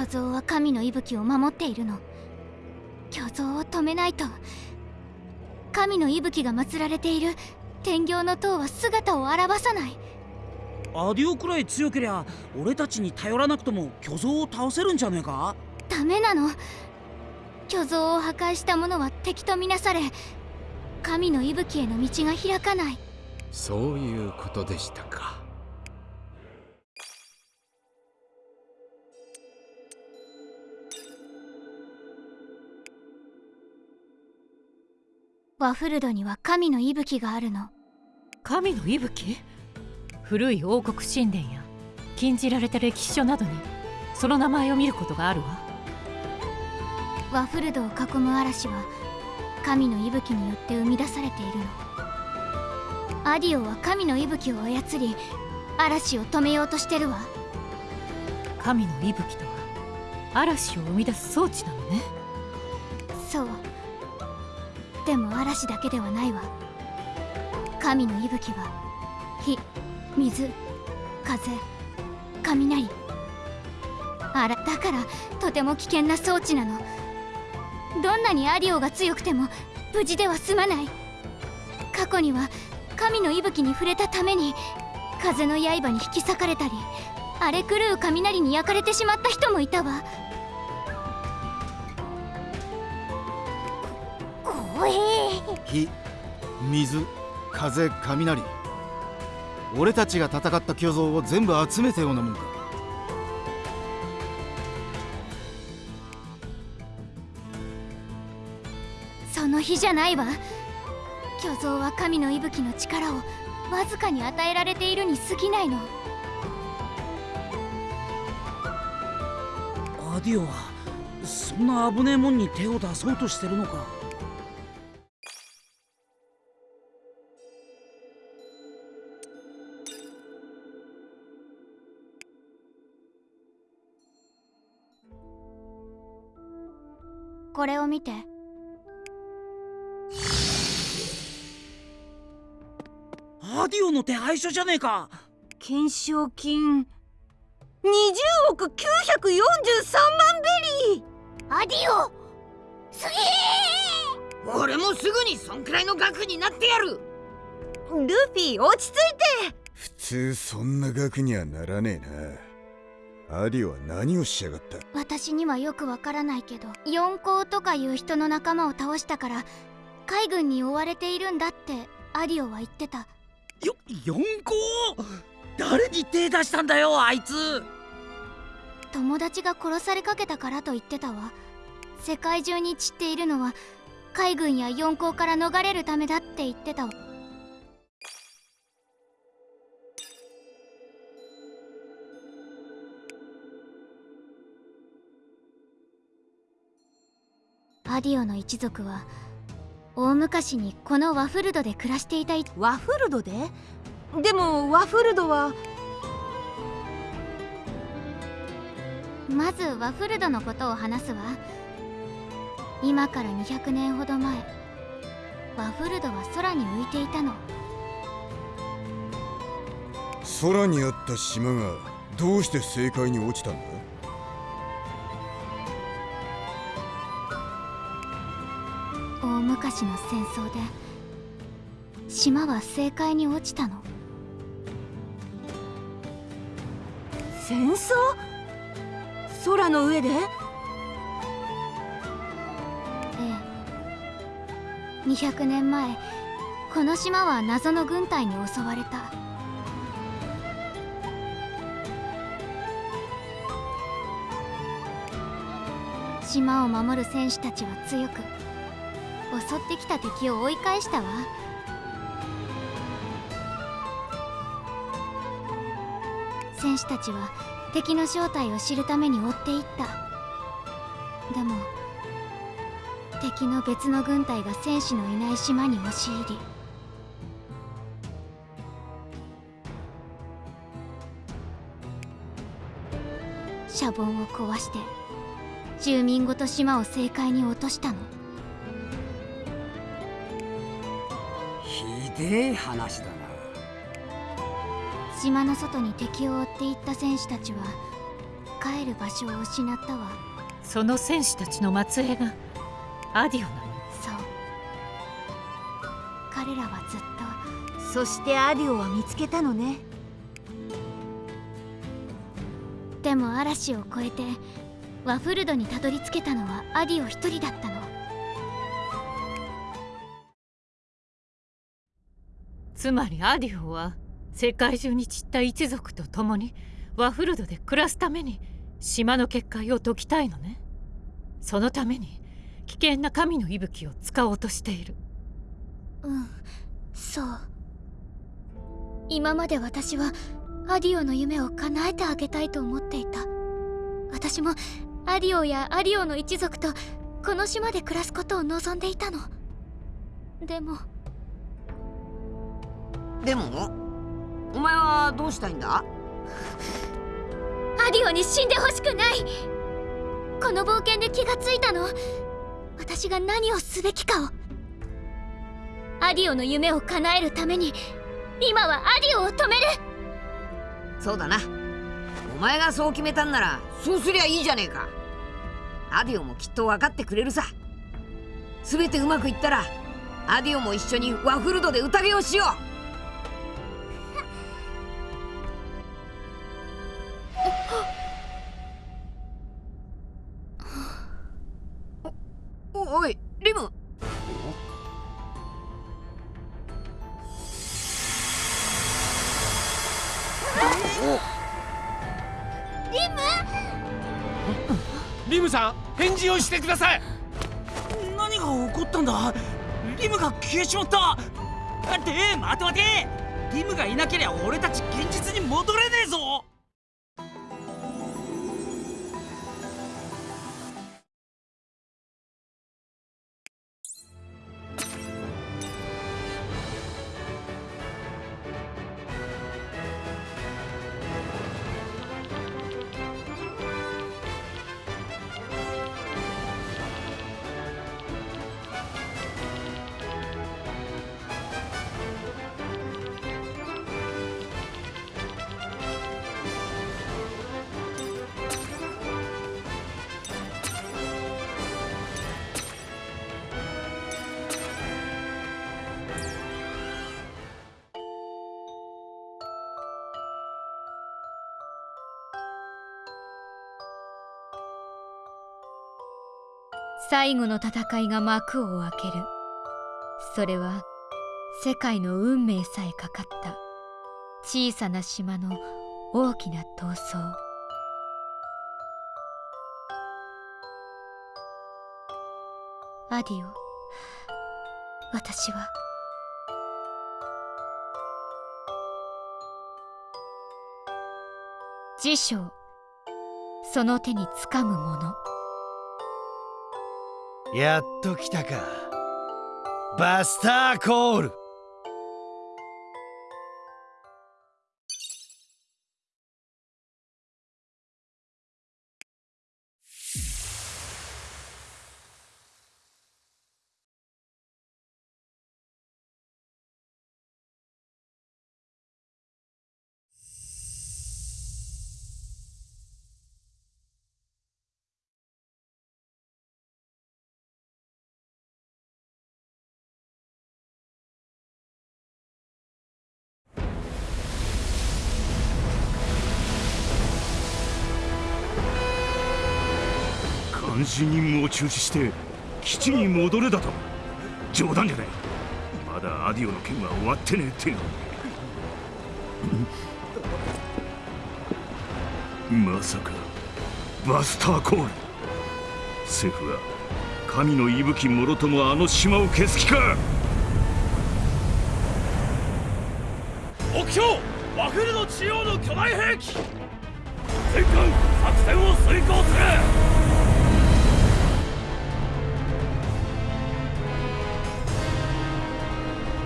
巨像は神の息吹を守っているの。巨像を止めないと。神の息吹が祀られている天行の塔は姿を現さない。アディオくらい強けりゃ俺たちに頼らなくとも巨像を倒せるんじゃねえか？ダメなの。巨像を破壊した者は敵とみなされ神の息吹への道が開かない。そういうことでしたかワフルドには神の息吹があるの。神の息吹？古い王国神殿や禁じられた歴史書などにその名前を見ることがあるわ。ワフルドを囲む嵐は神の息吹によって生み出されているの。アディオは神の息吹を操り嵐を止めようとしてるわ。神の息吹とは嵐を生み出す装置なのね。そうでも嵐だけではないわ。神の息吹は火水風雷。あらだからとても危険な装置なの。どんなにアディオが強くても無事では済まない。過去には神の息吹に触れたために風の刃に引き裂かれたり荒れ狂う雷に焼かれてしまった人もいたわ。火水風雷。俺たちが戦った巨像を全部集めたようなもんか。その日じゃないわ。巨像は神の息吹の力をわずかに与えられているに過ぎないの。アディオはそんな危ねえもんに手を出そうとしてるのかこれを見て。アディオの手配書じゃねえか。懸賞金。20億943万ベリー。アディオすげえ。俺もすぐにそんくらいの額になってやる。ルフィ落ち着いて。普通そんな額にはならねえなアディオは何をしやがった？私にはよくわからないけど四皇とかいう人の仲間を倒したから海軍に追われているんだってアディオは言ってた。よ四皇？誰に手出したんだよあいつ？友達が殺されかけたからと言ってたわ。世界中に散っているのは海軍や四皇から逃れるためだって言ってたわアディオの一族は大昔にこのワフルドで暮らしていたい。ワフルドで？でもワフルドは？まずワフルドのことを話すわ。今から200年ほど前ワフルドは空に浮いていたの。空にあった島がどうして正解に落ちたんだ？大昔の戦争で島は正解に落ちたの。戦争？空の上で？ええ。200年前この島は謎の軍隊に襲われた。島を守る戦士たちは強く襲ってきた敵を追い返したわ。戦士たちは敵の正体を知るために追っていった。でも敵の別の軍隊が戦士のいない島に押し入り。シャボンを壊して住民ごと島を正解に落としたの。でえ話だな。島の外に敵を追っていった戦士たちは帰る場所を失ったわ。その戦士たちの末裔がアディオなの？そう。彼らはずっと。そしてアディオは見つけたのね。でも嵐を越えてワフルドにたどり着けたのはアディオ一人だったのつまりアディオは世界中に散った一族と共にワフルドで暮らすために島の結界を解きたいのね。そのために危険な神の息吹を使おうとしている。うんそう。今まで私はアディオの夢を叶えてあげたいと思っていた。私もアディオやアディオの一族とこの島で暮らすことを望んでいたの。でもでもお前はどうしたいんだ？アディオに死んでほしくない。この冒険で気がついたの。私が何をすべきかを。アディオの夢を叶えるために今はアディオを止める。そうだな。お前がそう決めたんならそうすりゃいいじゃねえか。アディオもきっと分かってくれるさ。全てうまくいったらアディオも一緒にワフルドで宴をしようおおいリム。リム？さん返事をしてください。何が起こったんだ？リムが消えちまった。って待て待て。リムがいなけりゃ俺たち現実に戻れねえぞ最後の戦いが幕を開ける。それは世界の運命さえかかった小さな島の大きな闘争。アディオ私は。辞書その手につかむもの。やっと来たか。バスターコール。監視任務を中止して基地に戻れだと。冗談じゃない。まだアディオの件は終わってねえっての。まさかバスターコール。政府は神の息吹もろともあの島を消す気か。目標ワフルの中央の巨大兵器。全艦作戦を遂行する。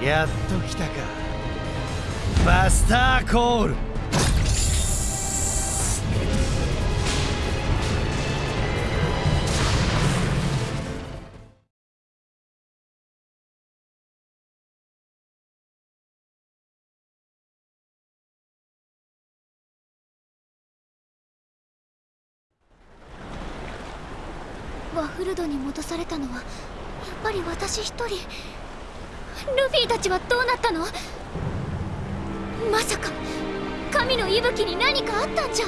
やっと来たか。バスターコール。ワフルドに戻されたのはやっぱり私一人。ルフィたちはどうなったの？まさか神の息吹に何かあったんじゃ。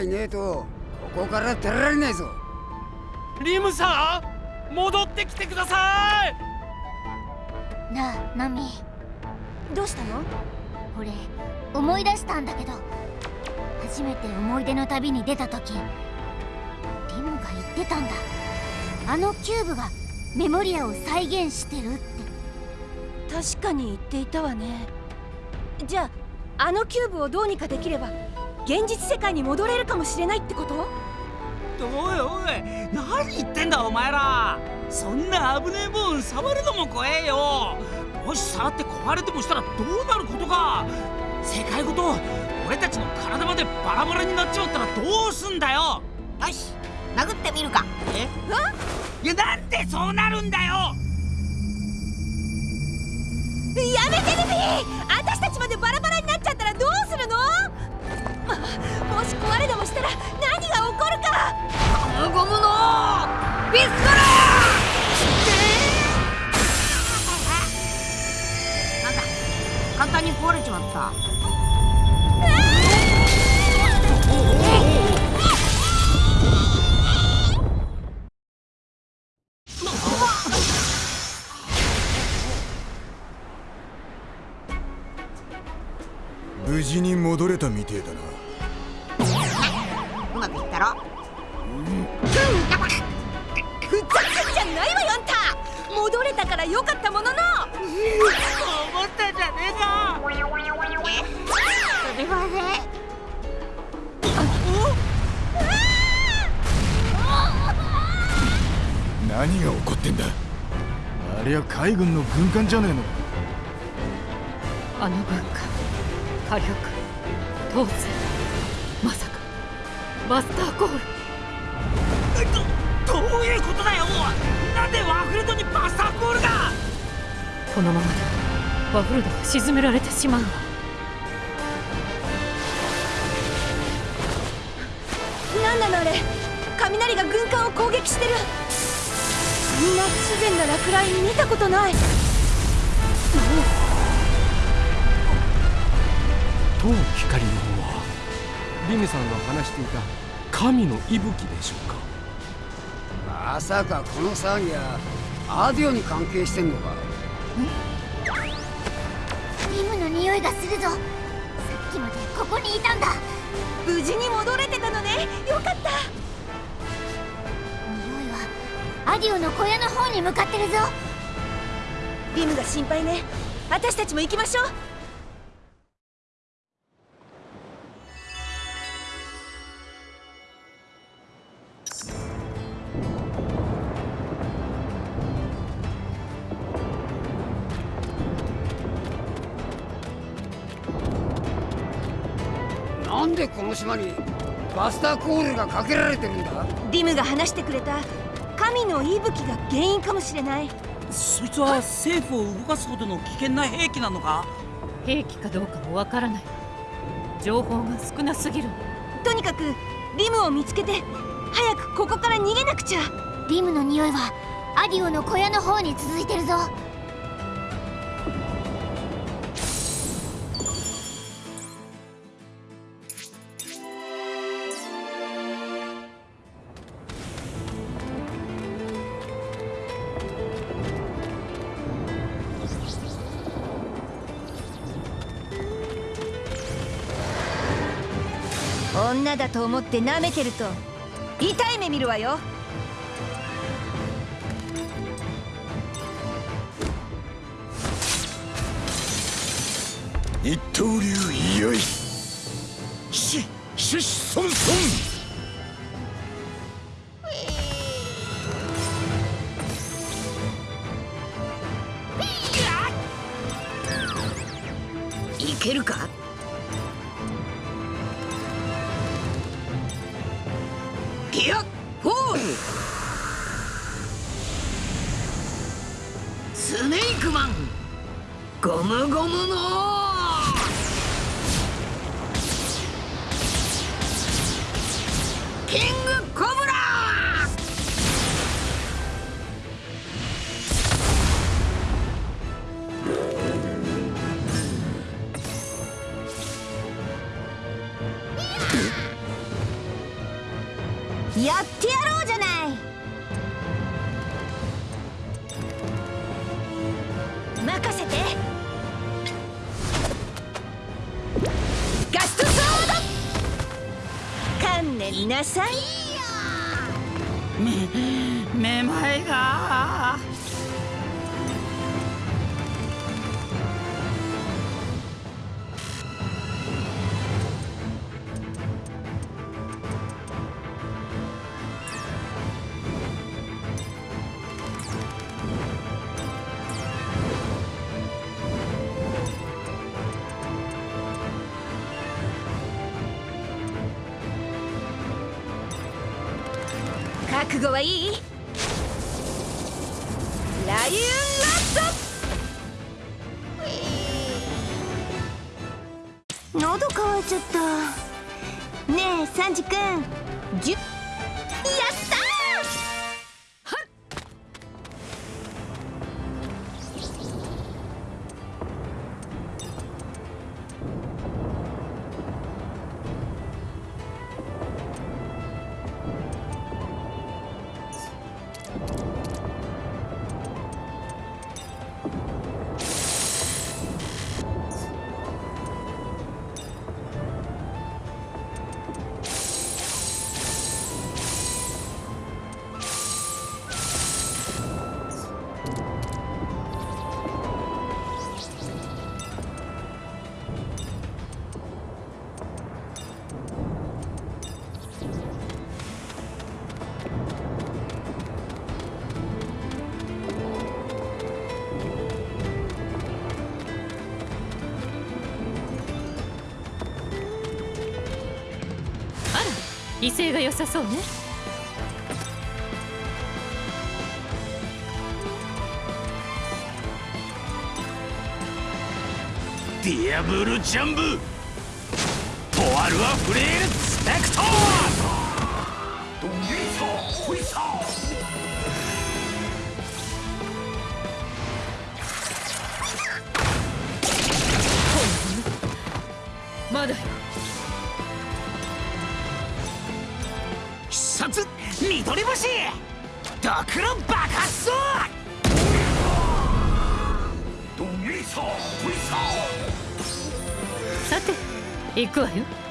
いねえとここから出られねえぞリムさん戻ってきてくださいなあマミどうしたの俺思い出したんだけど初めて思い出の旅に出た時リムが言ってたんだあのキューブがメモリアを再現してるって確かに言っていたわねじゃああのキューブをどうにかできれば現実世界に戻れるかもしれないってこと？おいおい何言ってんだお前ら。そんな危ねえもん触るのも怖えよ。もし触って壊れてもしたらどうなることか。世界ごと俺たちの体までバラバラになっちまったらどうすんだよ。よし殴ってみるか。え？いやなんでそうなるんだよ。やめてルフィ私たちまでバラバラになっちゃったらどうするの？まもし壊れでもしたら何が起こるか！ゴムゴムのビスカラなんだ簡単に壊れちまった。無事に戻れたみてえだな戻れたからよかったものの。思ったんじゃねえか。それはね何が起こってんだ。ありゃ海軍の軍艦じゃねえの。あの文化火力当然まさかマスターコール。どどういうことだよなんでワフルドにバスターコールがこのままではワフルドが沈められてしまう。わなんなのあれ？雷が軍艦を攻撃してる。そんな不自然な落雷見たことない。当光の方はリムさんが話していた神の息吹でしょうか？まさかこの騒ぎはアディオに関係してんのか？リムの匂いがするぞ。さっきまでここにいたんだ。無事に戻れてたのね。よかった。匂いはアディオの小屋の方に向かってるぞリムが心配ね私たちも行きましょう島にバスターコールがかけられてるんだ。リムが話してくれた。神の息吹が原因かもしれない。そいつは政府を動かすほどの危険な兵器なのか？兵器かどうかもわからない。情報が少なすぎる。とにかくリムを見つけて早くここから逃げなくちゃ。リムの匂いはアディオの小屋の方に続いてるぞだと思って舐めてると痛い目見るわよ。よいししししそんそん。威勢が良さそうね。ディアブルジャンブ。ポアルアフレールスペクト。行くわよ。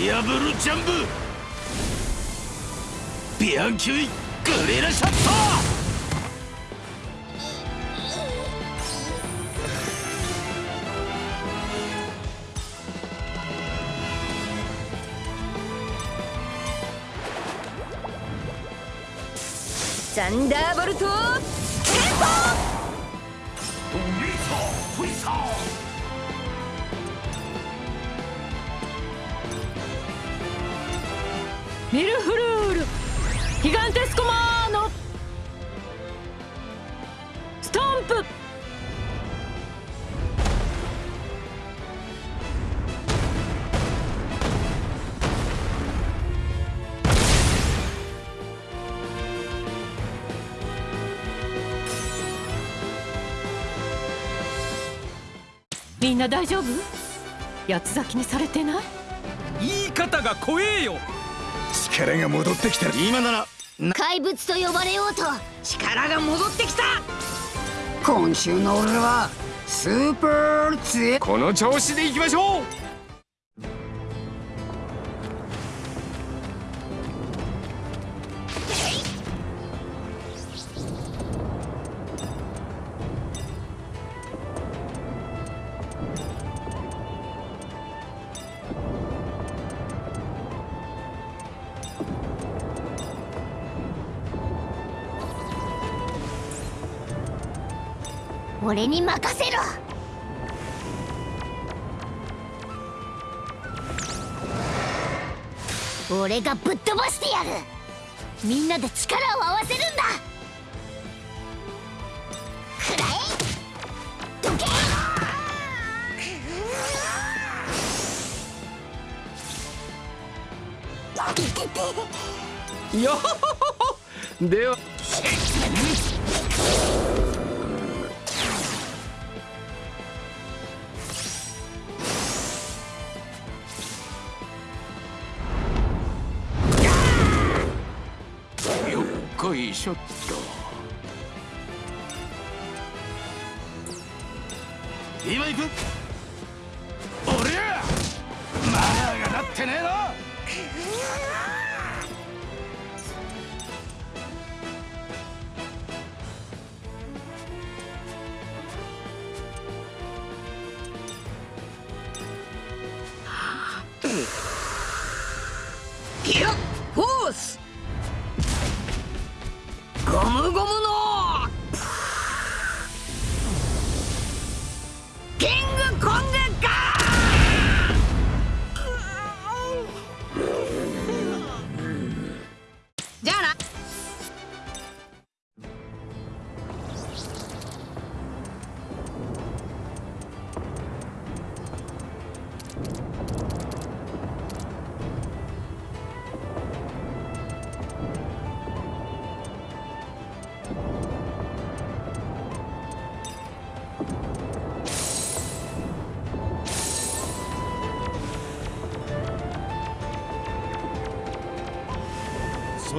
ディアブルジャンブ。ビアンキュイグレラシャット。サンダーボルトドレイミルフルール。ギガンテスコマーノ。ストンプ。みんな大丈夫？八つ咲きにされてない？言い方が怖えよ。力が戻ってきた今なら怪物と呼ばれようと。力が戻ってきた。今週の俺はスーパー強いこの調子でいきましょう俺に任せろ。俺がぶっ飛ばしてやる。みんなで力を合わせるんだ。くらえ。どけ。よでは。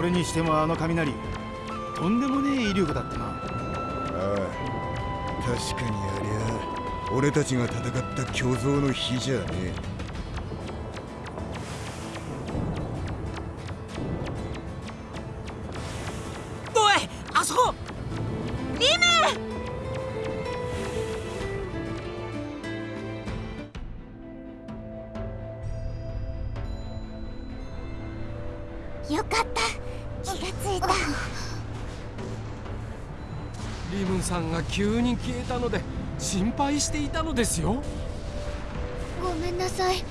それにしてもあの雷とんでもねえ威力だったな。ああ確かにありゃ俺たちが戦った巨像の火じゃねえ。急に消えたので心配していたのですよ。ごめんなさい。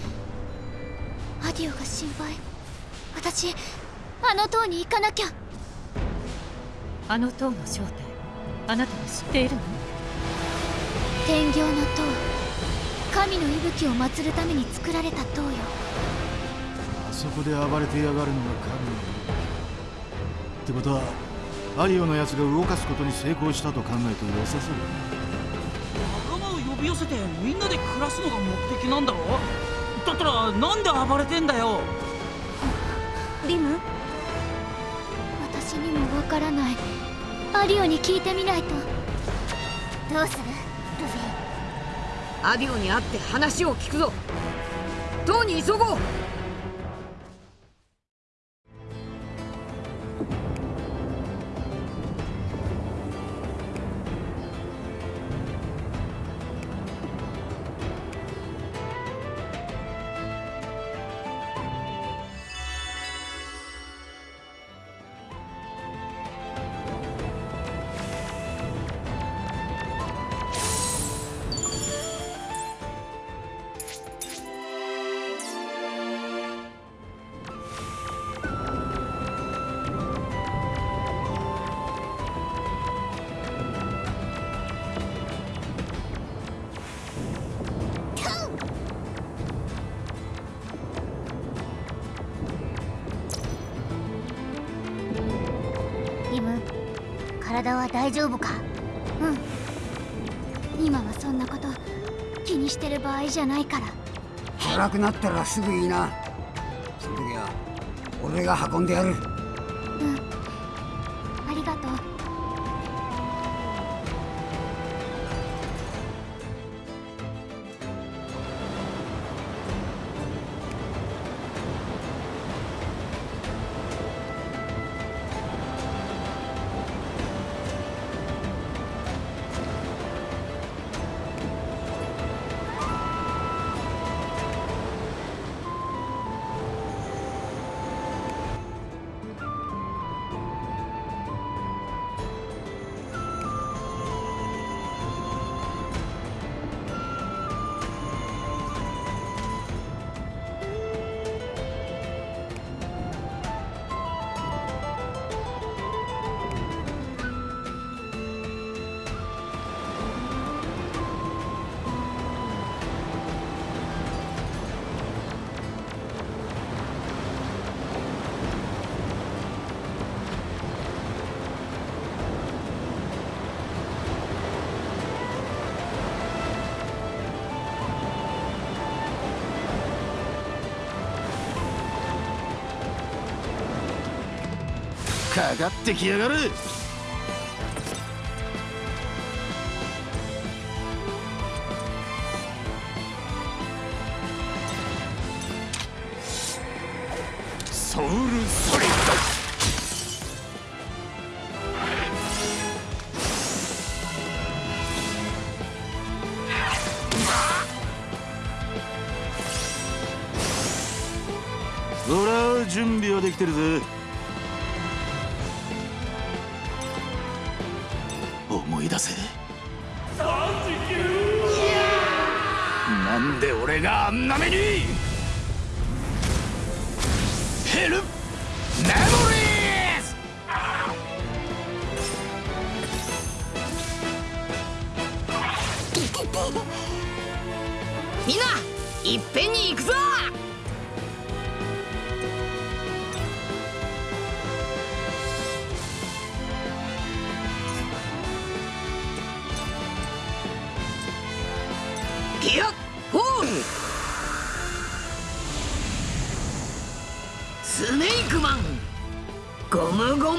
アディオが心配。私あの塔に行かなきゃ。あの塔の正体あなたは知っているの？天行の塔。神の息吹を祀るために作られた塔よ。そこで暴れてやがるのが神のってことはアリオのやつが動かすことに成功したと考えて良さそう仲間を呼び寄せてみんなで暮らすのが目的なんだろ？だったらなんで暴れてんだよ？リム？私にもわからない。アリオに聞いてみないと。どうする？ルフィ。アディオに会って話を聞くぞ。塔に急ごうしてる場合じゃないから。辛くなったらすぐいいな。その時は俺が運んでやる。うん。ありがとうってきやがる。ソウルソリッほら準備はできてるぜ。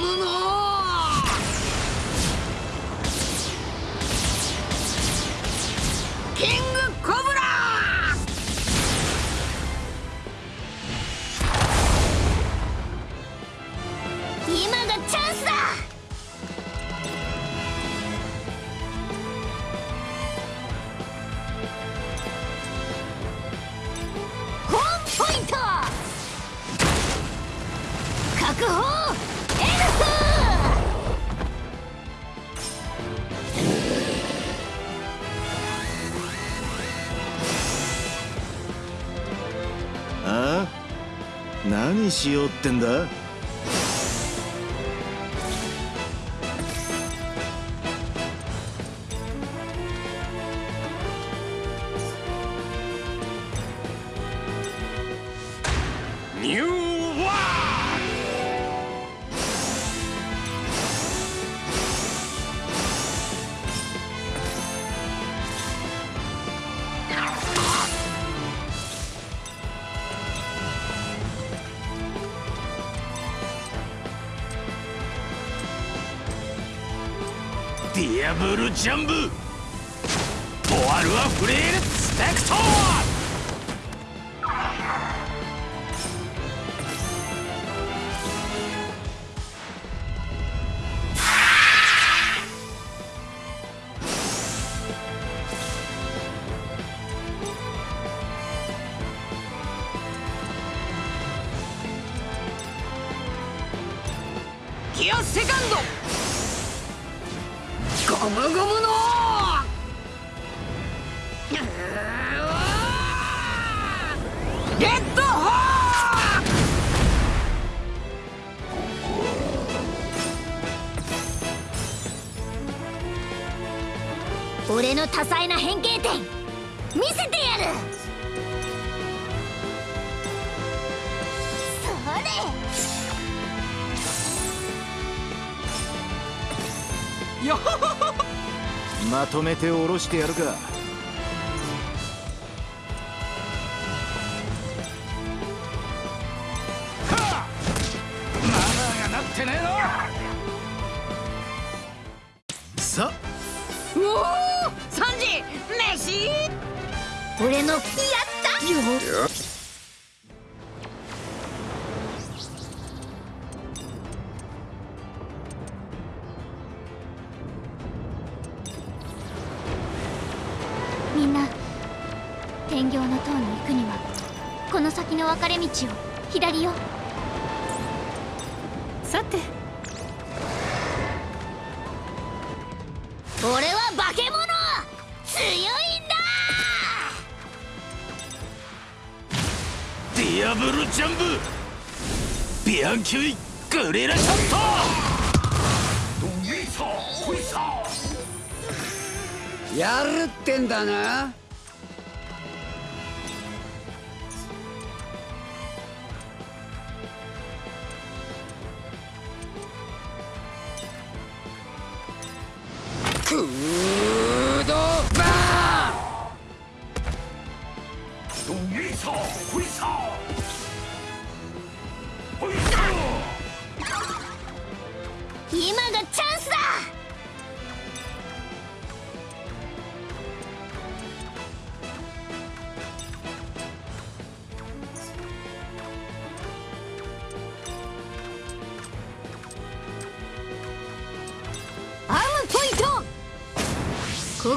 ゴムゴムの。キングコブラ。今がチャンスだ。ホームポイント。確保。しようってんだ。な変形点。見せてやる。それ。よ まとめて下ろしてやるか。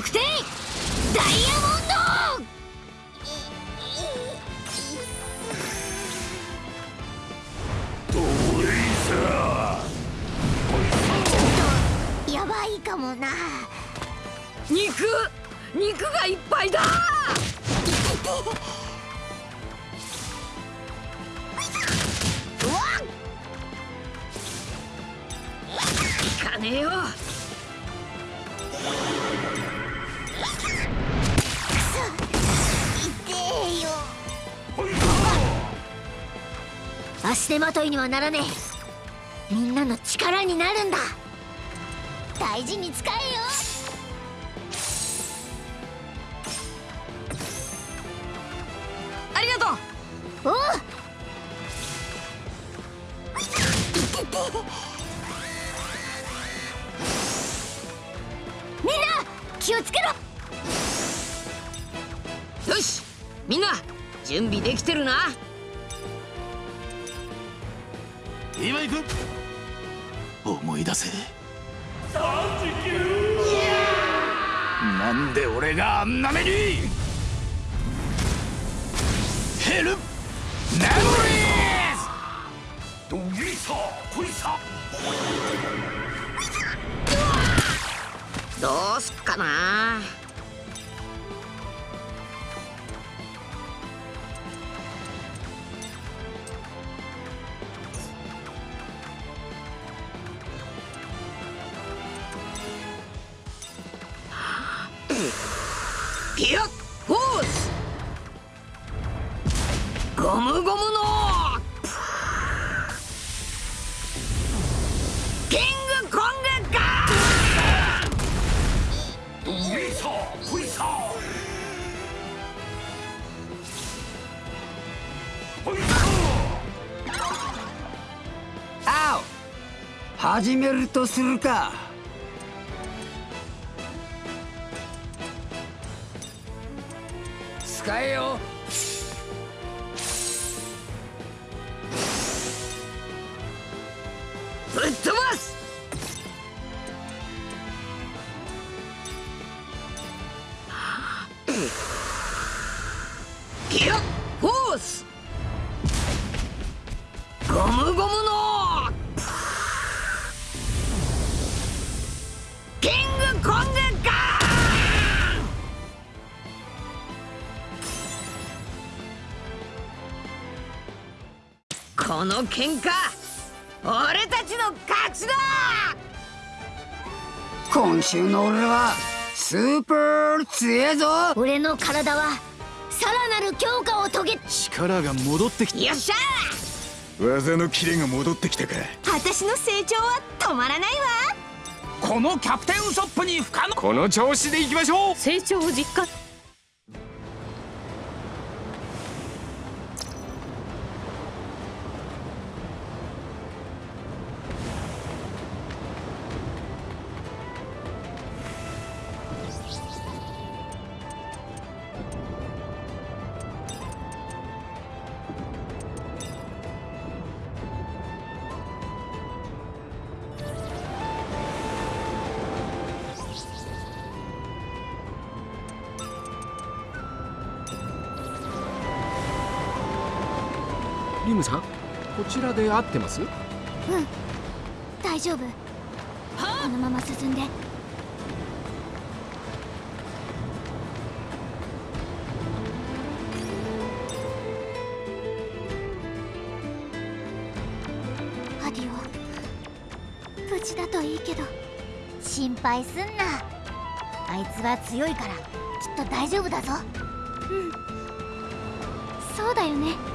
得点。手まといにはならねえ。みんなの力になるんだ。大事に使え。始めるとするか。の喧嘩俺たちの勝ちだ！今週の俺はスーパー強えぞ！俺の体はさらなる強化を遂げ力が戻ってきた。よっしゃ！技のキレが戻ってきたか。私の成長は止まらないわ。このキャプテンウソップに不可能。この調子でいきましょう。成長を実感で合ってます？うん。大丈夫。このまま進んで。アディオ。無事だといいけど。心配すんな。あいつは強いからきっと大丈夫だぞ。うん。そうだよね。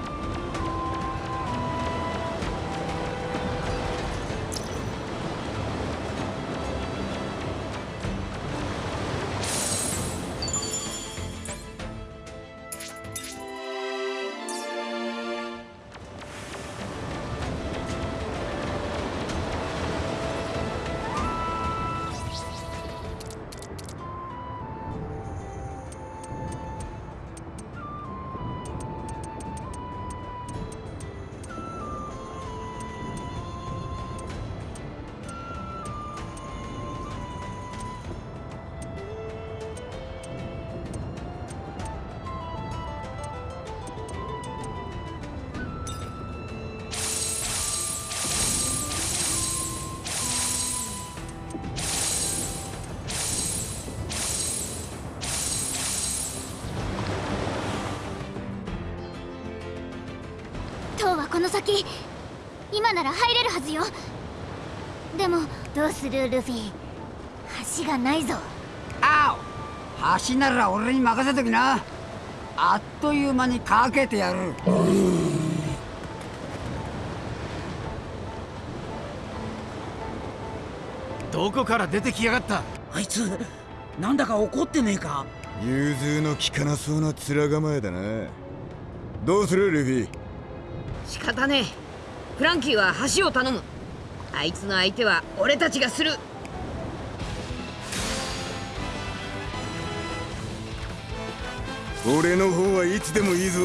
塔はこの先今なら入れるはずよ。でもどうするルフィ？橋がないぞ。あお。橋なら俺に任せときな。あっという間にかけてやる。どこから出てきやがった？あいつなんだか怒ってねえか？融通の利かなそうな面構えだな。どうするルフィ？仕方ねえ。フランキーは橋を頼む。あいつの相手は俺たちがする。俺の方はいつでもいいぞ。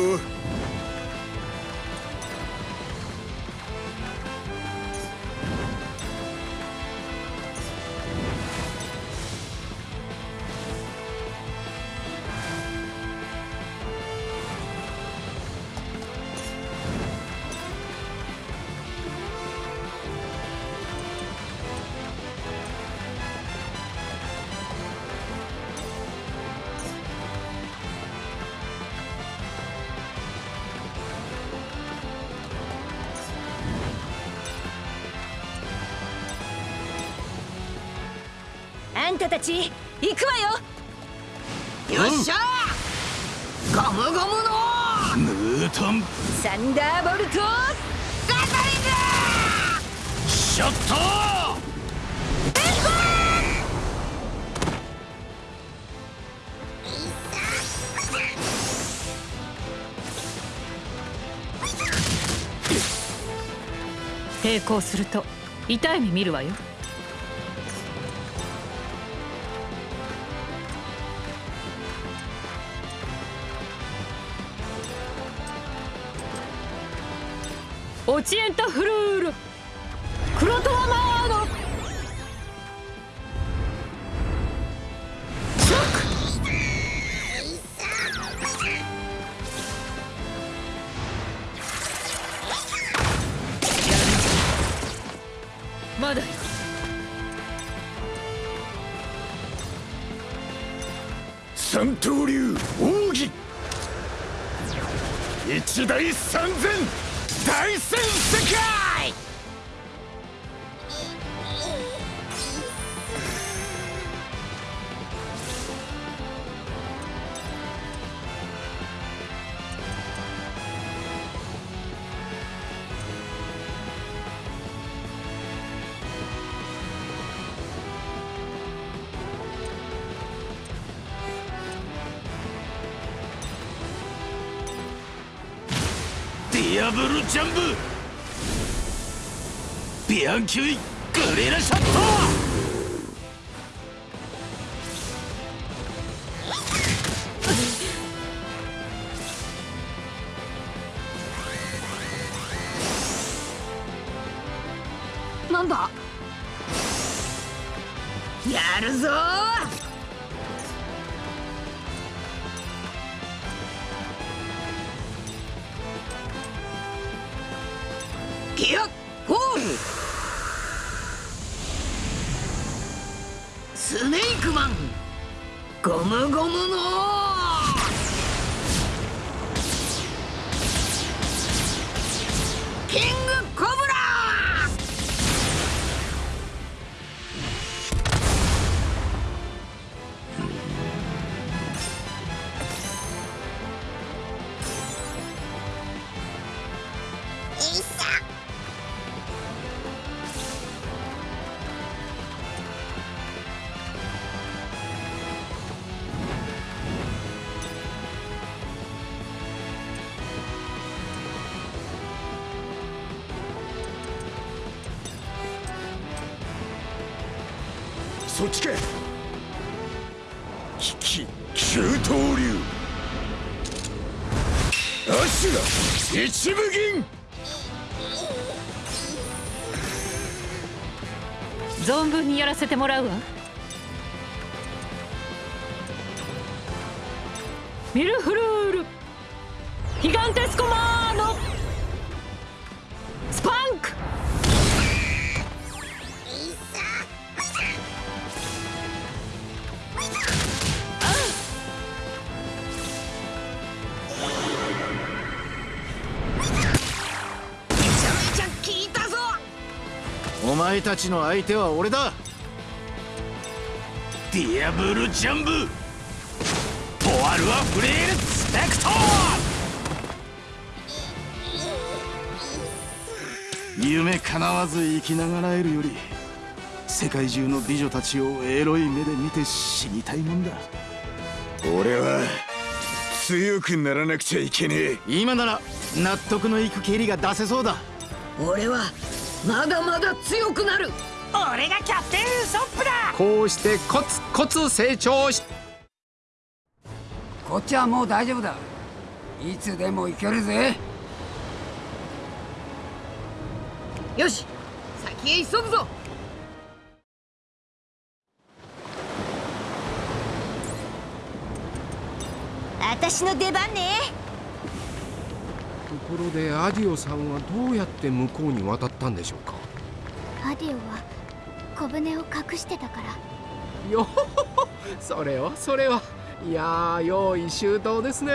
たたち行くわよ。よっしゃゴムゴムのムートン。サンダーボルトガトリングショット抵抗すると痛い目見るわよディアブルジャンブ。ビアンキュイグレラシャット。らせてもらうわ。ミルフルール。ギガンテスコマーノ。スパンク。お前たちの相手は俺だ。ディアブルジャンブ。ポワルアフレールスペクト。夢叶わず生きながらえるより世界中の美女たちをエロい目で見て死にたいもんだ。俺は強くならなくちゃいけねえ。今なら納得のいく蹴りが出せそうだ。俺はまだまだ強くなる。俺がキャプテンウソップだこうしてコツコツ成長しこっちはもう大丈夫だ。いつでも行けるぜ。よし先へ急ぐぞ。私の出番ね。ところでアディオさんはどうやって向こうに渡ったんでしょうか？アディオは小舟を隠してたから。よほほほそれはそれは。いやー用意周到ですね。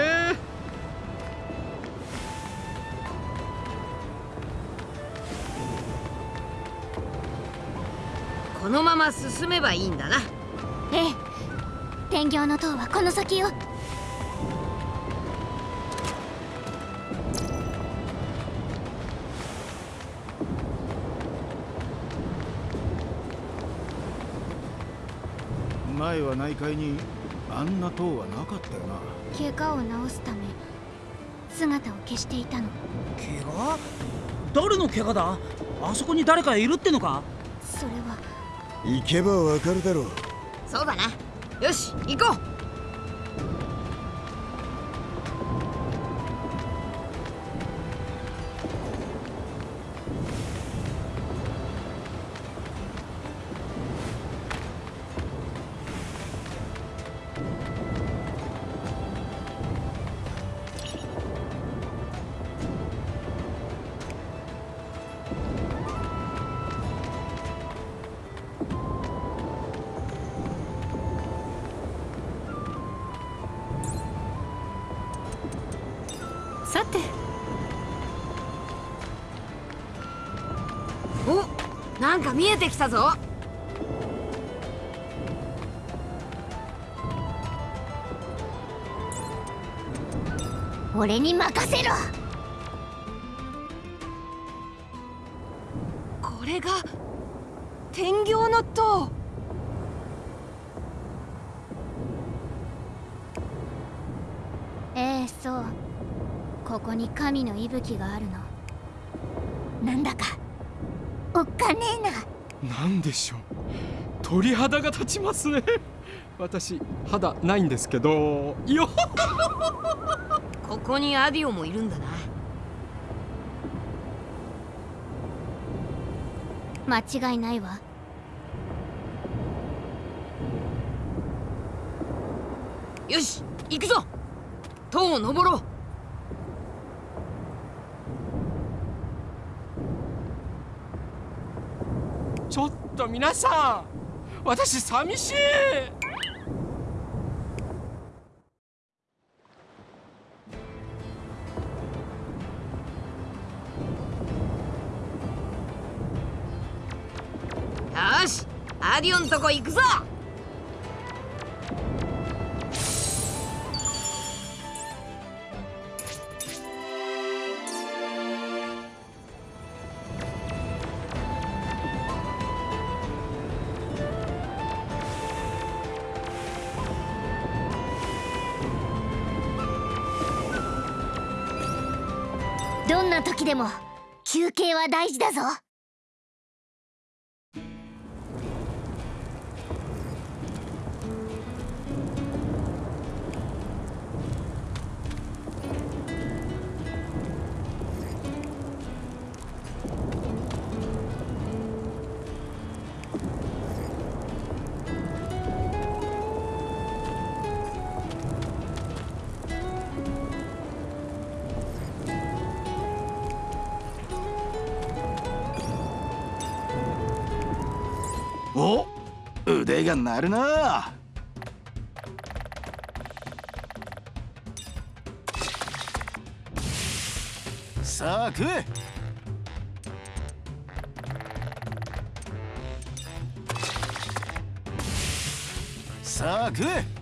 このまま進めばいいんだな。ええ。天行の塔はこの先よ前は内海にあんな塔はなかったよな。怪我を治すため姿を消していたの。怪我？誰の怪我だ？あそこに誰かいるってのか？それは。行けばわかるだろう。そうだな。よし行こう見えてきたぞ。俺に任せろ。これが天行の塔。ええそう。ここに神の息吹があるのなんだかおっかねえななんでしょう。鳥肌が立ちますね。私肌ないんですけど。よっ。ここにアディオもいるんだな。間違いないわ。よし行くぞ。塔を登ろうちょっと皆さん私寂しいよしアディオンとこ行くぞ。の時でも休憩は大事だぞ。が鳴るな。さあ食え。さあ食え。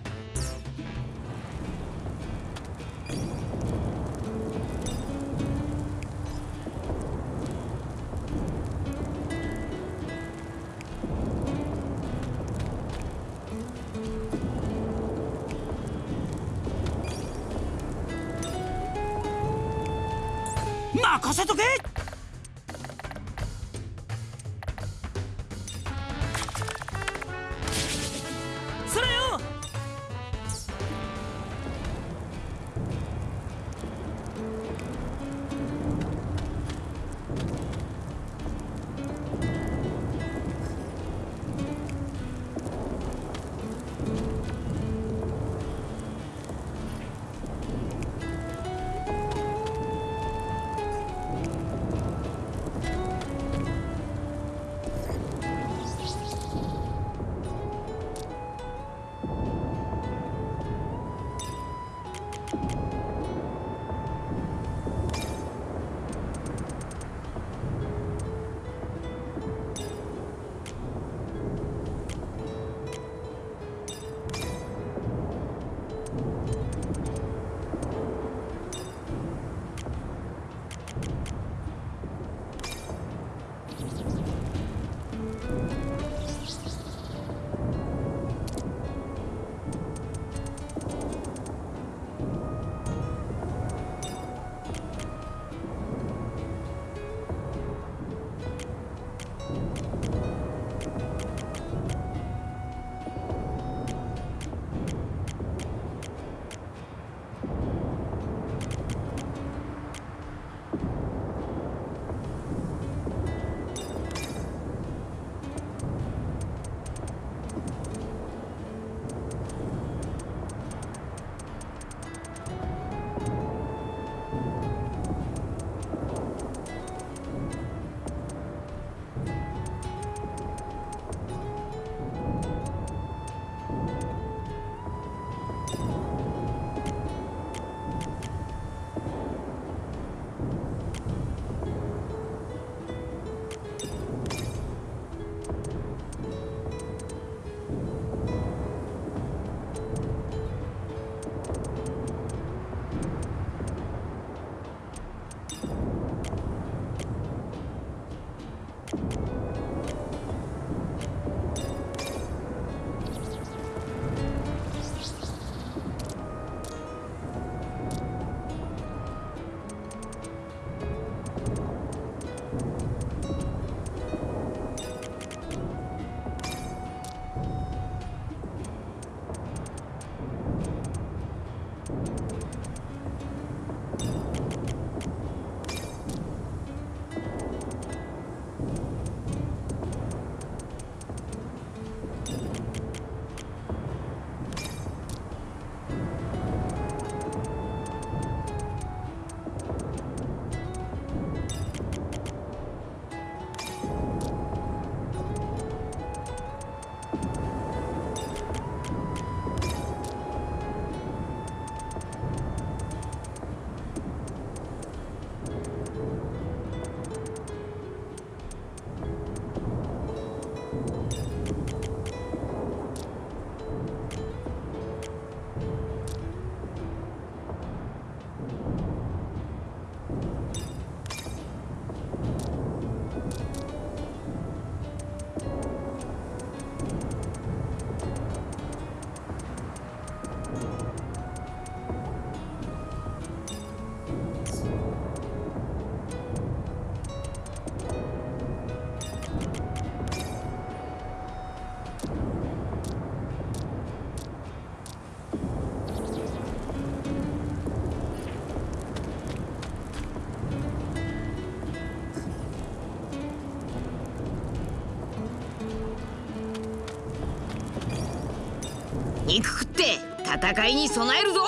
戦いに備えるぞ。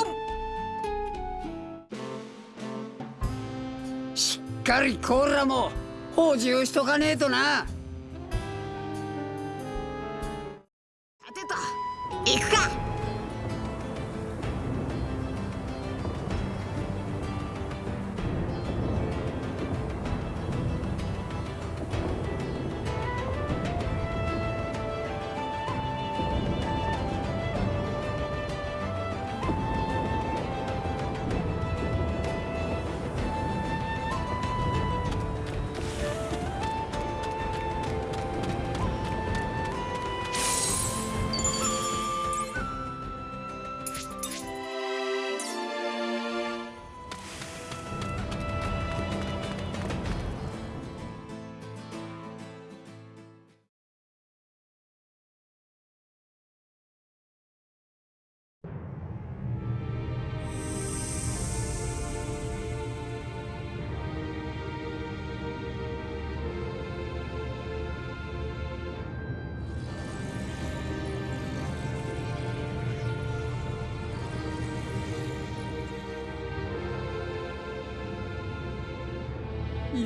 しっかりコーラも補充しとかねえとな。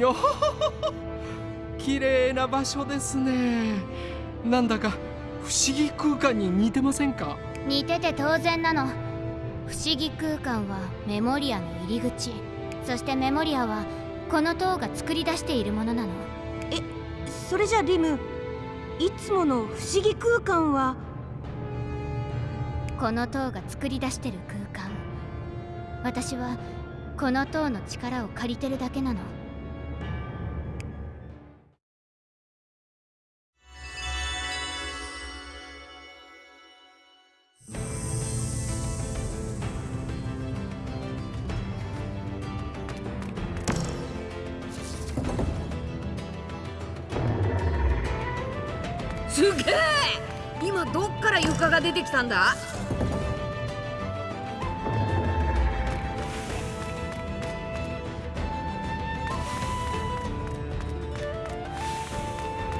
よ。ほほほ綺麗な場所ですね。なんだか不思議空間に似てませんか？似てて当然なの。不思議空間はメモリアの入り口。そしてメモリアはこの塔が作り出しているものなの。えそれじゃリムいつもの不思議空間は？この塔が作り出してる空間。私はこの塔の力を借りてるだけなの床が出てきたんだ。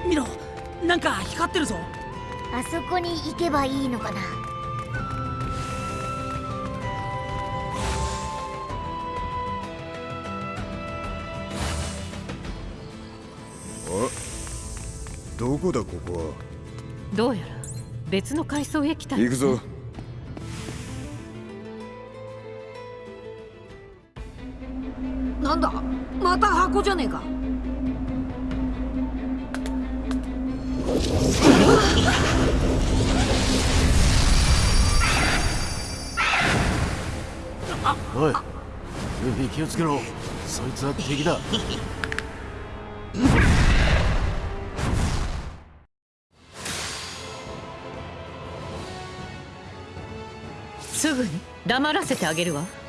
見ろなんか光ってるぞ。あそこに行けばいいのかな。あどこだここは？どうやら別の階層へ来た。行くぞ。なんだ？また箱じゃねえか。おいルフィ気をつけろ。そいつは敵だ黙らせてあげるわ。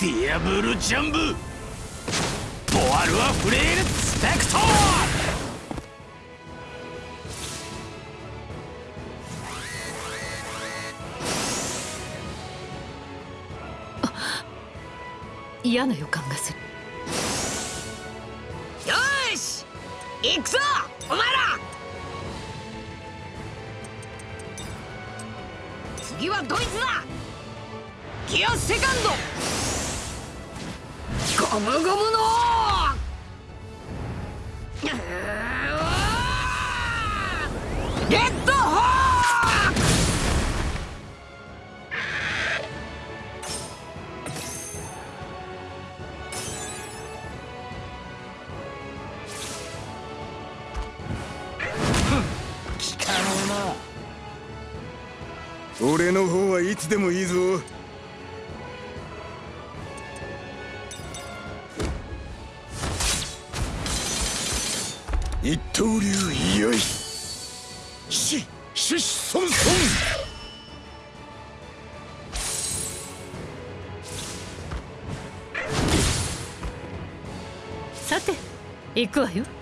ディアブルジャンブ。ボワルアフレールスペクト。ー嫌な予感がする。よーし行くぞお前ら。次はドイツだ。ギアセカンドゴムゴムの。行くわよ。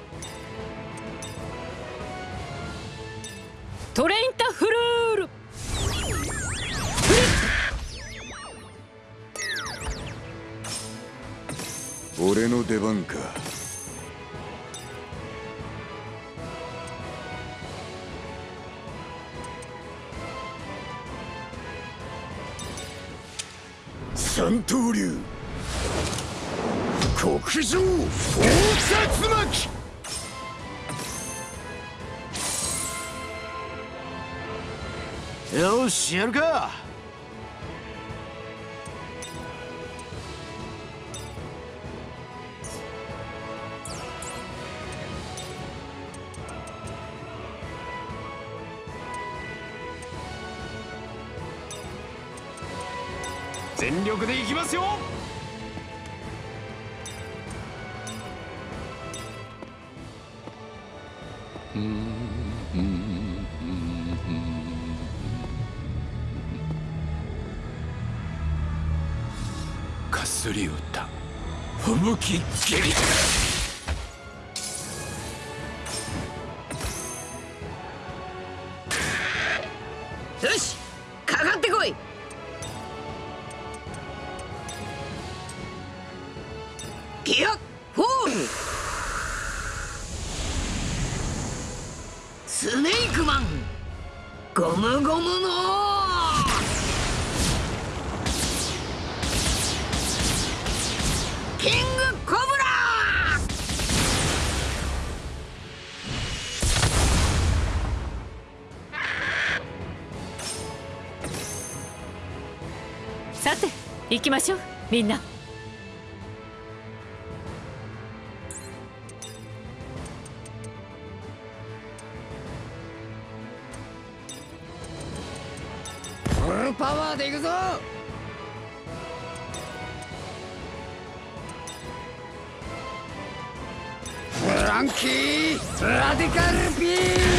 よ向き蹴り。きましょうみんな。フルパワーでいくぞ。フランキーラディカルビー。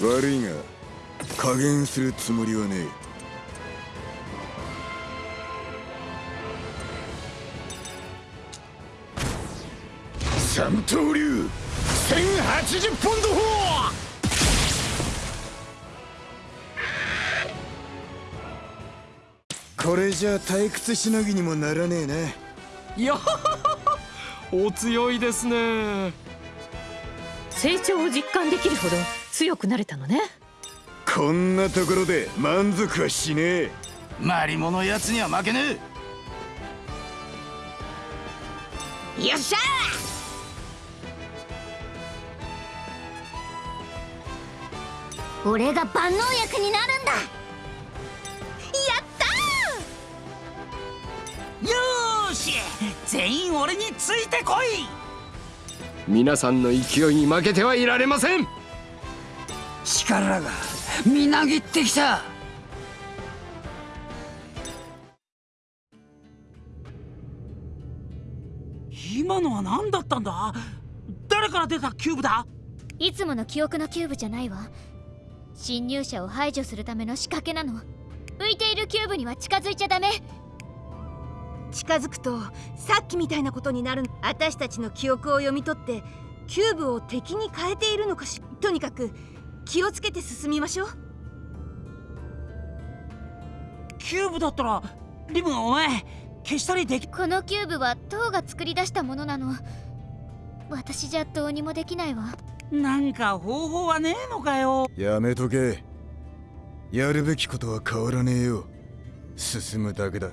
ム悪いが加減するつもりはねえ三刀流1080ポンド砲これじゃ退屈しのぎにもならねえな。いやお強いですね。成長を実感できるほど強くなれたのね。こんなところで満足はしねえ。マリモのやつには負けねえよっしゃ俺が万能薬になるんだ。やったよーし！全員俺についてこい！皆さんの勢いに負けてはいられません。力がみなぎってきた！今のは何だったんだ？誰から出たキューブだ？いつもの記憶のキューブじゃないわ侵入者を排除するための仕掛けなの。浮いているキューブには近づいちゃダメ。近づくとさっきみたいなことになる。私たちの記憶を読み取ってキューブを敵に変えているのかしとにかく気をつけて進みましょう。キューブだったらリムお前消したりできこのキューブは塔が作り出したものなの。私じゃどうにもできないわなんか方法はねえのかよ。やめとけ。やるべきことは変わらねえよ。進むだけだ。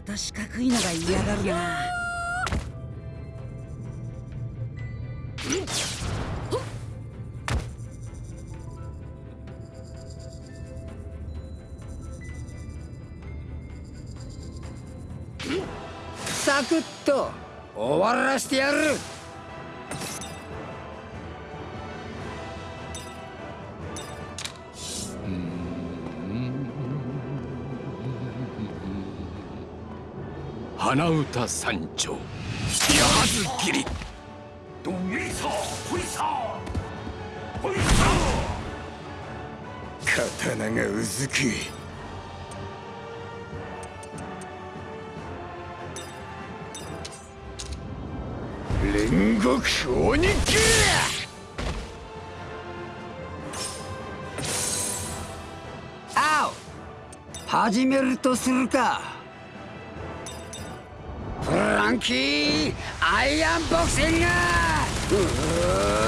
また四角いのが嫌がるなサクッと終わらしてやる。花歌山頂やはず切りドンエイサーホイサーホイサ刀がうずく煉獄鬼切青始めるとするかンキーアイアンボクシング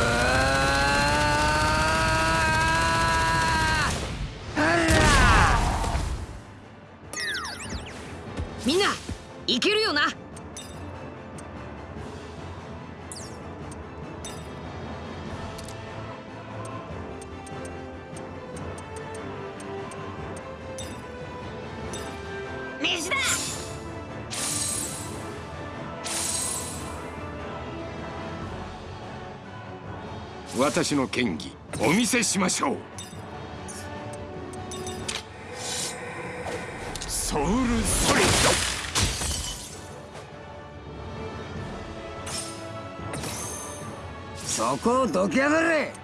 私の剣技お見せしましょう。ソウルソリッド。そこをどきやがれ。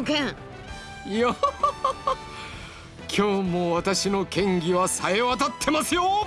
の剣。よ 今日も私の剣技はさえ渡ってますよ。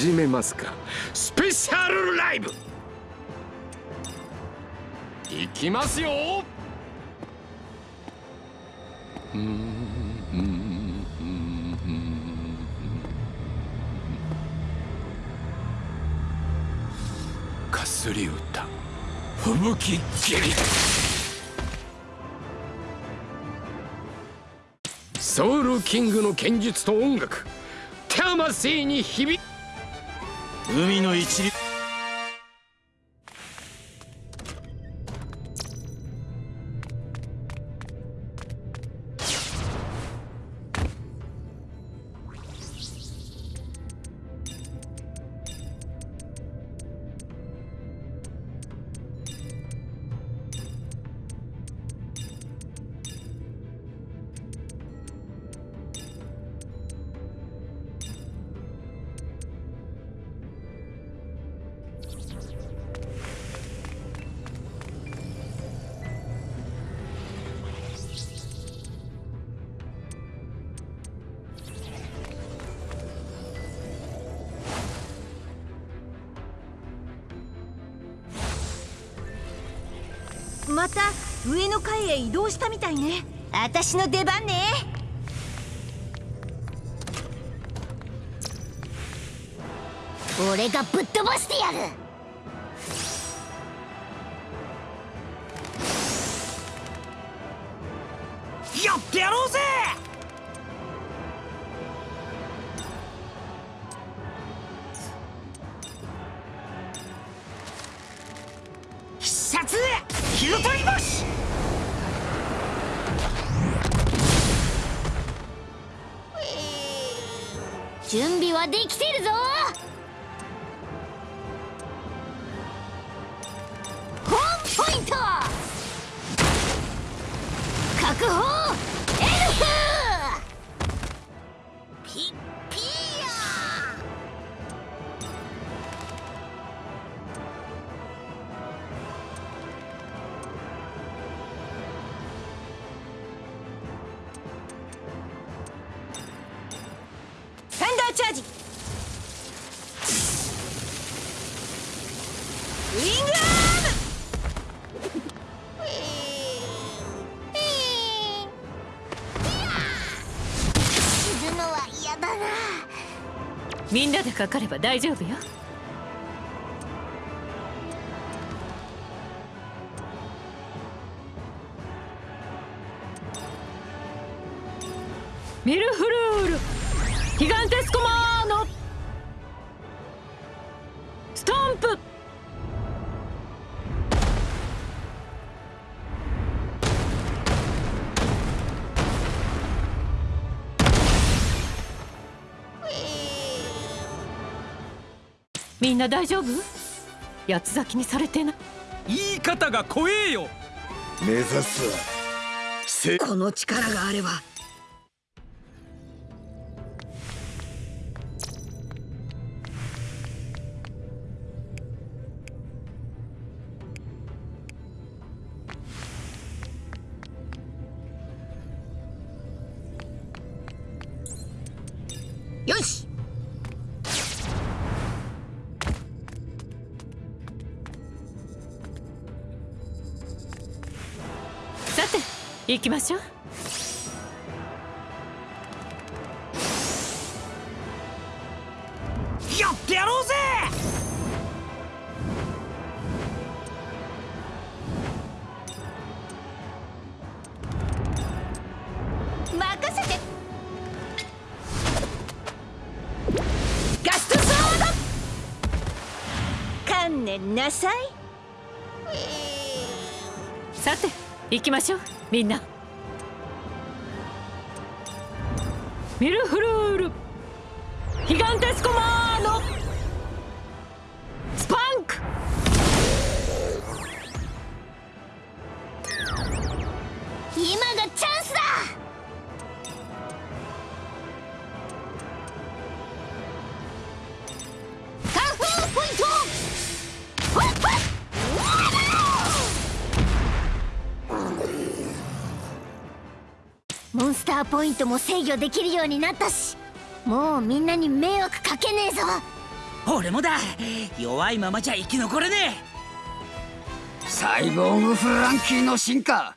始めますか。スペシャルライブ。いきますよ。かすり歌吹雪蹴りソウルキングの剣術と音楽。魂に響く。海の一流移動したみたいね。私の出番ね。俺がぶっ飛ばしてやる。かかれば大丈夫よ。な大丈夫？八つ咲きにされてな。い言い方が怖えよ。目指すこの力があれば。よし行きましょう。みんな。ターポイントも制御できるようになったしもうみんなに迷惑かけねえぞ。俺もだ。弱いままじゃ生き残れねえ。サイボーグフランキーの進化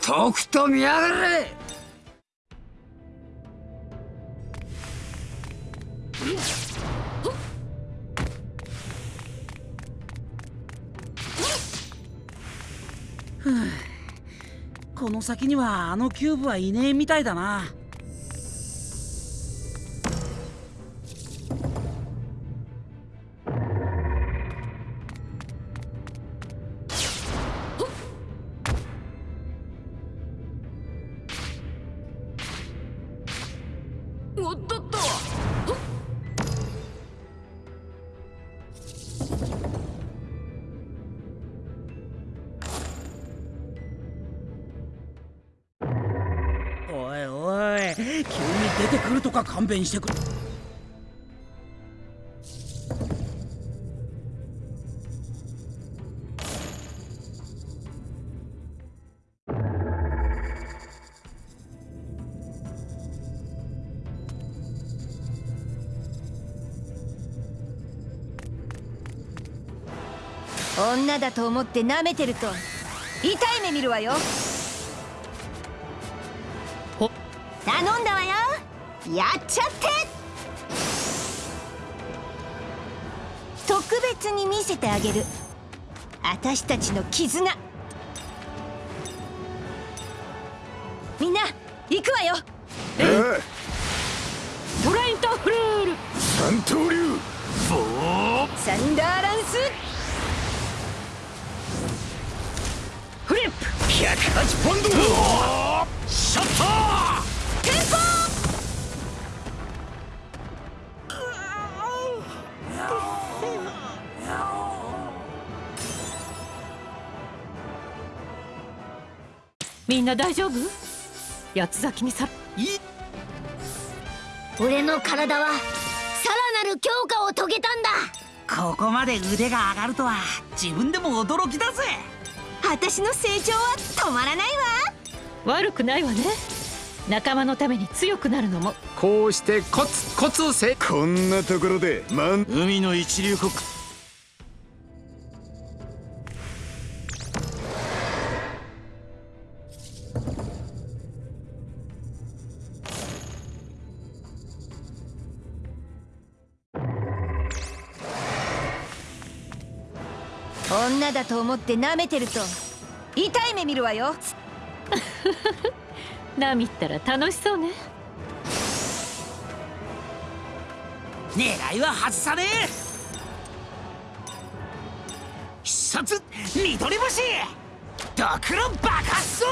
とくと見やがれ。先にはあのキューブはいねえみたいだな。弁してくれ。女だと思って舐めてると痛い目見るわよ。やっちゃって。特別に見せてあげる。私たちの絆。みんな行くわよ。トライントフルール。三刀流。ボーサンダーランス。フリップ。108ポンド。シャッターみんな大丈夫？八つ咲きにさ俺の体はさらなる強化を遂げたんだ。ここまで腕が上がるとは自分でも驚きだぜ。私の成長は止まらないわ。悪くないわね。仲間のために強くなるのも。こうしてコツコツせこんなところでマン海の一流国と思って舐めてると痛い目見るわよ。ナミったら楽しそうね。狙いは外さねえ。必殺緑星ドクロ爆発ぞ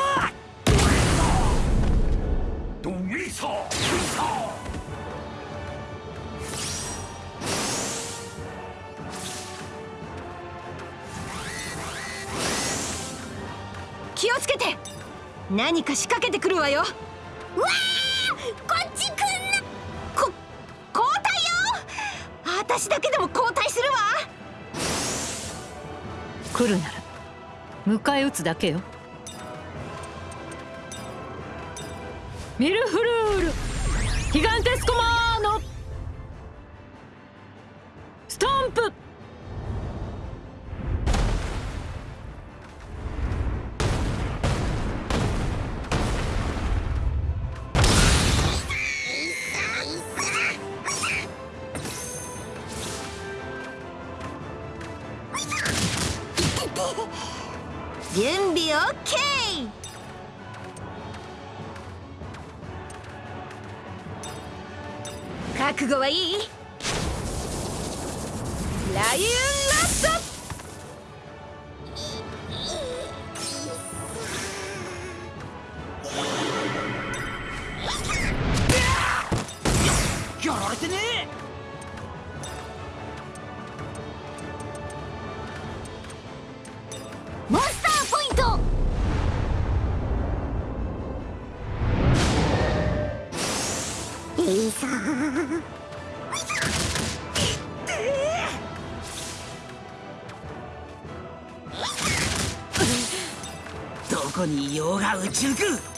ドウィーサ気をつけて。何か仕掛けてくるわよ。わあこっち来んな。こ交代よ。私だけでも交代するわ。来るなら迎え撃つだけよ。ミルフルール。ヒガンテスコマーノ。ストンプッケー。覚悟はいい。ライオンラストやられてねえ。モンス どこにいようが宇宙空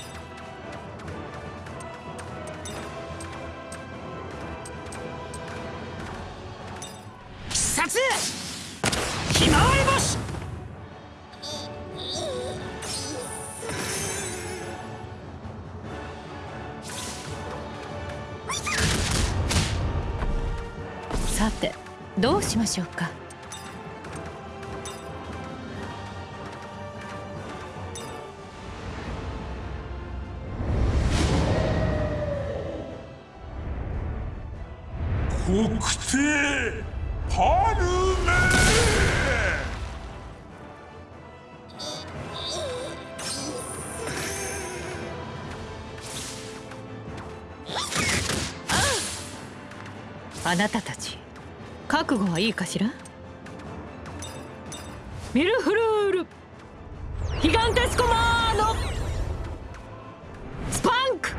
あなたたち覚悟はいいかしら？ミルフルール。ヒガンテスコマーノ。スパンク。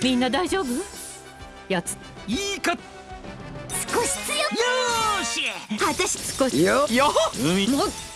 みんな大丈夫？やつ。いいか。少し強く。よーし。私少し。よよ海もお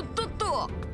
おっとっと。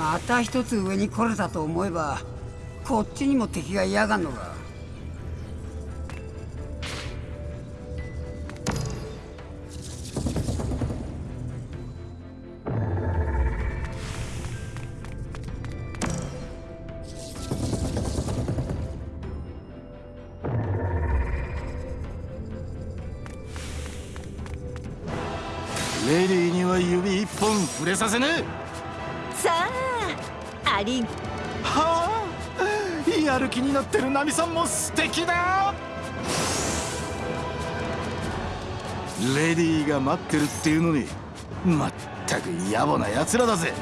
また一つ上に来れたと思えばこっちにも敵が嫌がんのか素敵だレディーが待ってるっていうのにまったく野暮な奴らだぜ。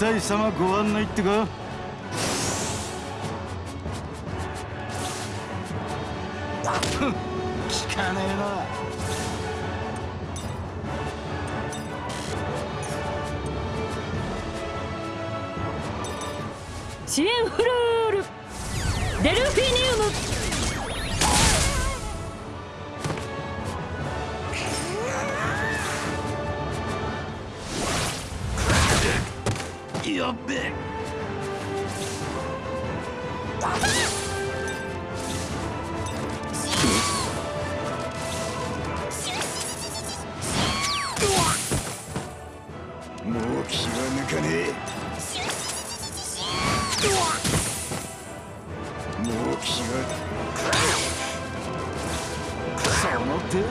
え団体様ご案内ってかふん聞かねえな。シエンフルール。デルフィニウム。もう気は抜かねもう気はその程度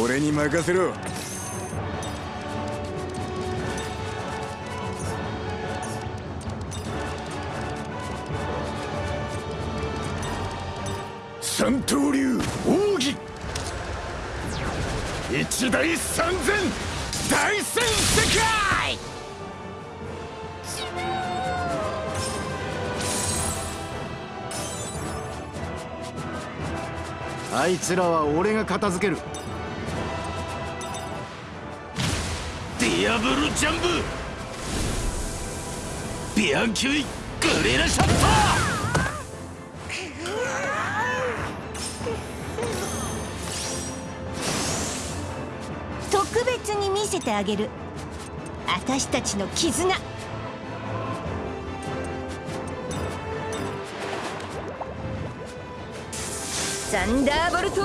だ。俺に任せろ。つらは俺が片付ける。ディアブルジャンブ。ビアンキュイグレラショット特別に見せてあげる。私たちの絆サンダーボルト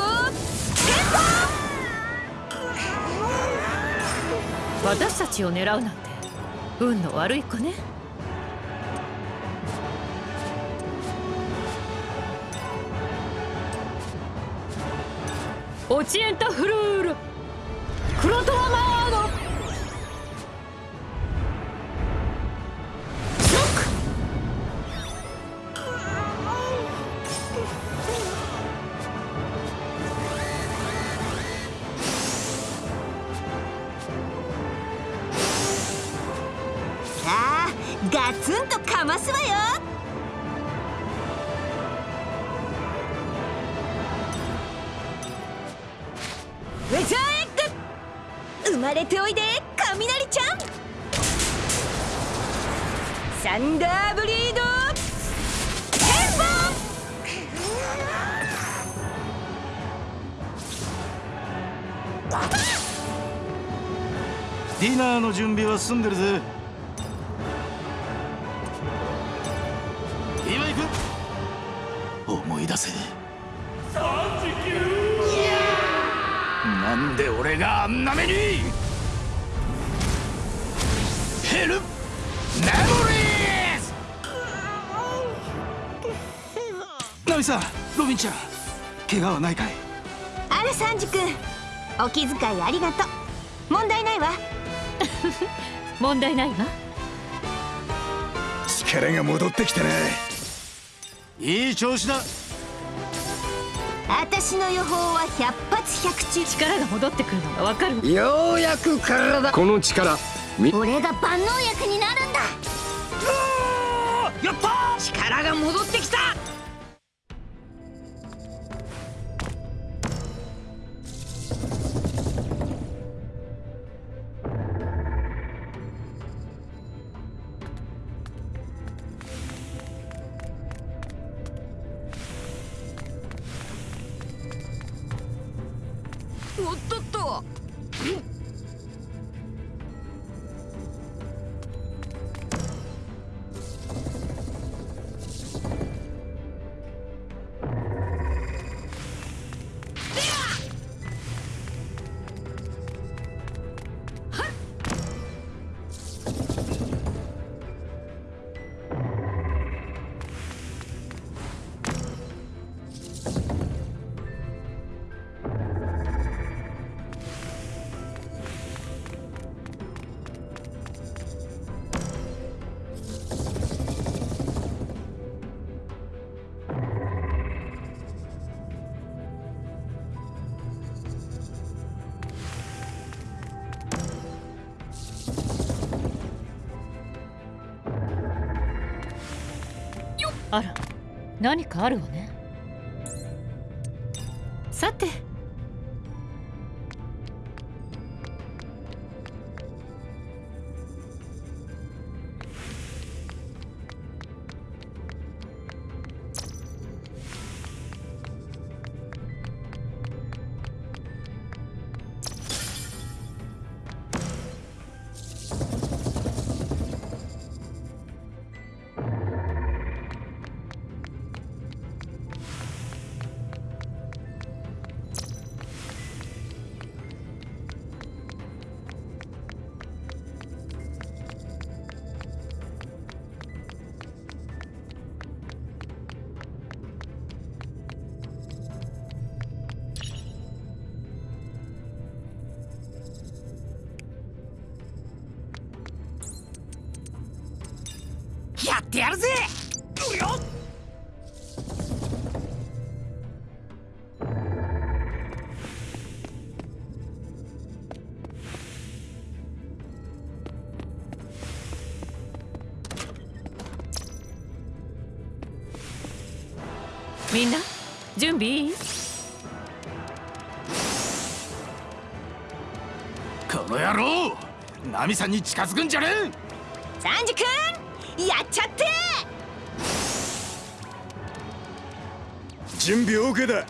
私たちを狙うなんて運の悪い子ね。オチエンタフルールクロトワマー準備は済んでるぜ今行く思い出せなんで俺があんな目にヘルメモリーズナミさんロビンちゃん怪我はないかいあらサンジ君お気遣いありがとう問題ないわ 問題ないわ。力が戻ってきたないい調子だ。私の予報は百発百中。力が戻ってくるのがわかる。ようやく体。この力俺が万能薬になるんだ。やった力が戻ってきた何かあるわね。みんな準備？いいこの野郎ナミさんに近づくんじゃねえサンジ君やっちゃって！準備 OK だ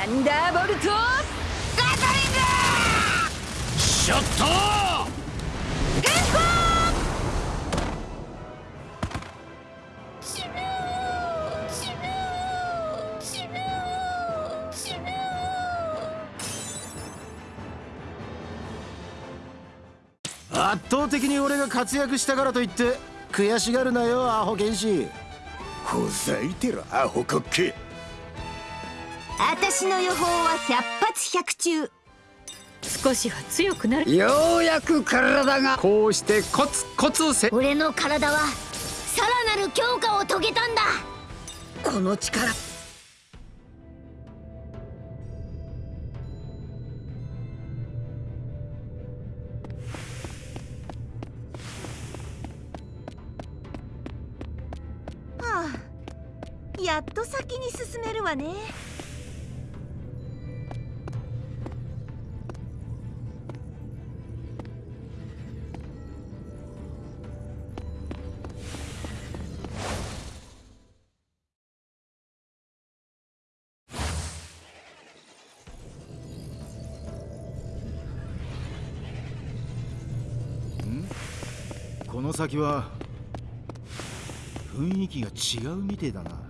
サンダーボルトガトリングショット圧倒的に俺が活躍したからといって悔しがるなよアホ剣士ほざいてろアホコッケ私の予報は百発百中。少しは強くなる。ようやく体が。こうしてコツコツせ俺の体はさらなる強化を遂げたんだ。この力。はあやっと先に進めるわね先は雰囲気が違うみてえだな。